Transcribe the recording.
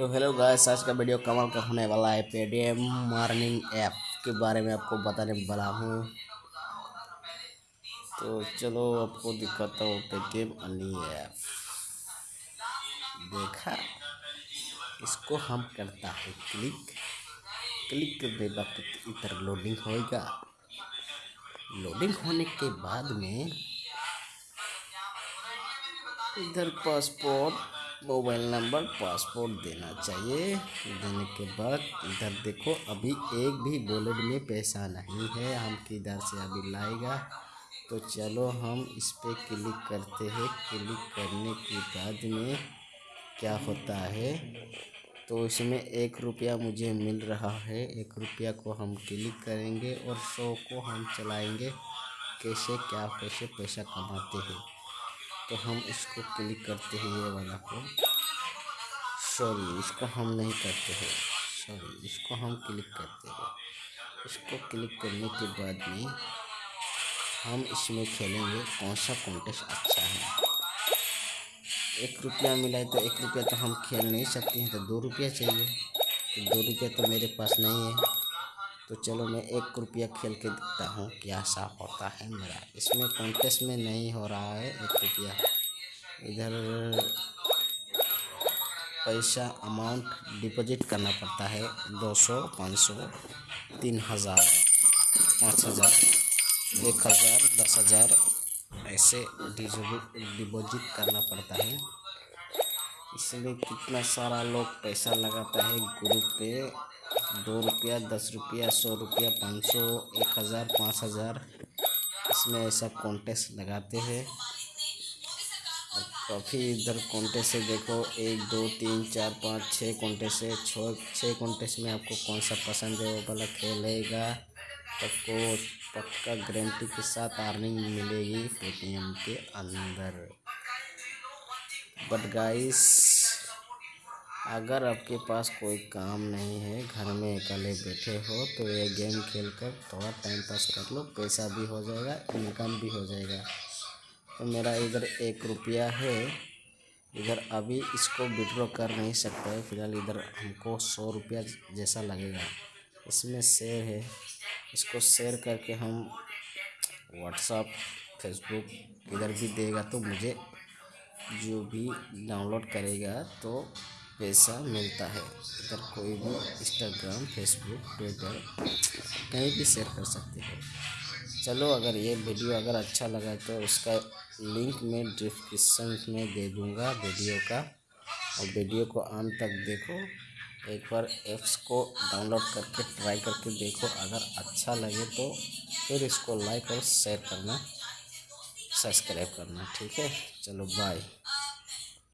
तो hello guys, आज का वीडियो कमाल का होने वाला है पेटीएम मार्निंग ऐप के बारे में आपको बताने वाला हूँ। तो चलो आपको दिखाता हूँ पेटीएम अर्निंग ऐप देखा? इसको हम करता है क्लिक क्लिक करने बाद इधर लोडिंग होएगा। लोडिंग होने के बाद में इधर पासपोर्ट मोबाइल नंबर, पासपोर्ट देना चाहिए। देने के बाद इधर देखो, अभी एक भी वॉलेट में पैसा नहीं है। हम किधर से अभी लाएगा? तो चलो हम इस पर क्लिक करते हैं। क्लिक करने के बाद में क्या होता है? तो इसमें एक रुपया मुझे मिल रहा है। एक रुपया को हम क्लिक करेंगे और सौ को हम चलाएँगे। कैसे, क्या, कैसे पैसा कमाते हैं? तो हम इसको क्लिक करते हैं ये वाला को। सॉरी इसको हम नहीं करते हैं। सॉरी इसको हम क्लिक करते हैं। इसको क्लिक करने के बाद में हम इसमें खेलेंगे कौन सा कॉन्टेस्ट अच्छा है। एक रुपया मिला है तो एक रुपया तो हम खेल नहीं सकते हैं तो दो रुपया चाहिए। तो दो रुपया तो मेरे पास नहीं है। तो चलो मैं एक रुपया खेल के दिखता हूँ, क्या सा होता है मेरा। इसमें कॉन्टेस्ट में नहीं हो रहा है, एक रुपया। इधर पैसा अमाउंट डिपॉजिट करना पड़ता है, दो सौ, पाँच सौ, तीन हज़ार, पाँच हज़ार, एक हज़ार, दस हज़ार, ऐसे डिपॉजिट करना पड़ता है। इसलिए कितना सारा लोग पैसा लगाता है ग्रुप पे दो रुपया, दस रुपया, सौ रुपया, पाँच सौ, एक हज़ार, पाँच हज़ार। इसमें ऐसा कॉन्टेस्ट लगाते हैं। और काफ़ी इधर कॉन्टेस्ट से देखो, एक, दो, तीन, चार, पाँच छः कॉन्टेस्ट है। छः छः कॉन्टेस्ट में आपको कौन सा पसंद है, वो वाला खेलेगा। आपको पक्का गारंटी के साथ अर्निंग मिलेगी पेटीएम के अंदर। बट गाइस अगर आपके पास कोई काम नहीं है, घर में अकेले बैठे हो तो ये गेम खेलकर थोड़ा टाइम पास कर लो, पैसा भी हो जाएगा इनकम भी हो जाएगा। तो मेरा इधर एक रुपया है, इधर अभी इसको विड्रॉ कर नहीं सकता है फ़िलहाल इधर हमको सौ रुपया जैसा लगेगा। इसमें शेयर है, इसको शेयर करके हम व्हाट्सअप फेसबुक इधर भी देगा तो मुझे जो भी डाउनलोड करेगा तो पैसा मिलता है। इधर कोई भी इंस्टाग्राम फेसबुक ट्विटर कहीं भी शेयर कर सकते हो। चलो, अगर ये वीडियो अगर अच्छा लगा तो उसका लिंक मैं डिस्क्रिप्शन में दे दूँगा वीडियो का। और वीडियो को आम तक देखो। एक बार ऐप्स को डाउनलोड करके ट्राई करके देखो। अगर अच्छा लगे तो फिर इसको लाइक और शेयर करना सब्सक्राइब करना, ठीक है? चलो बाय